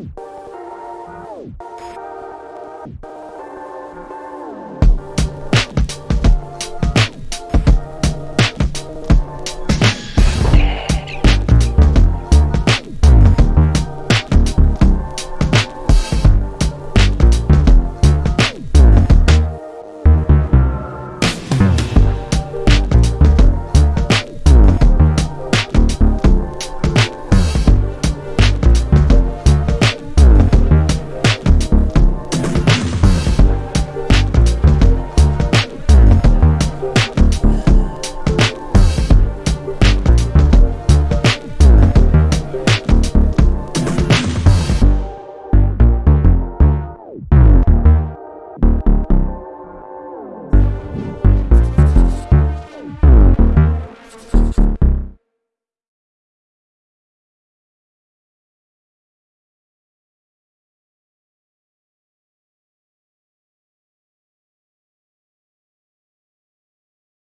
you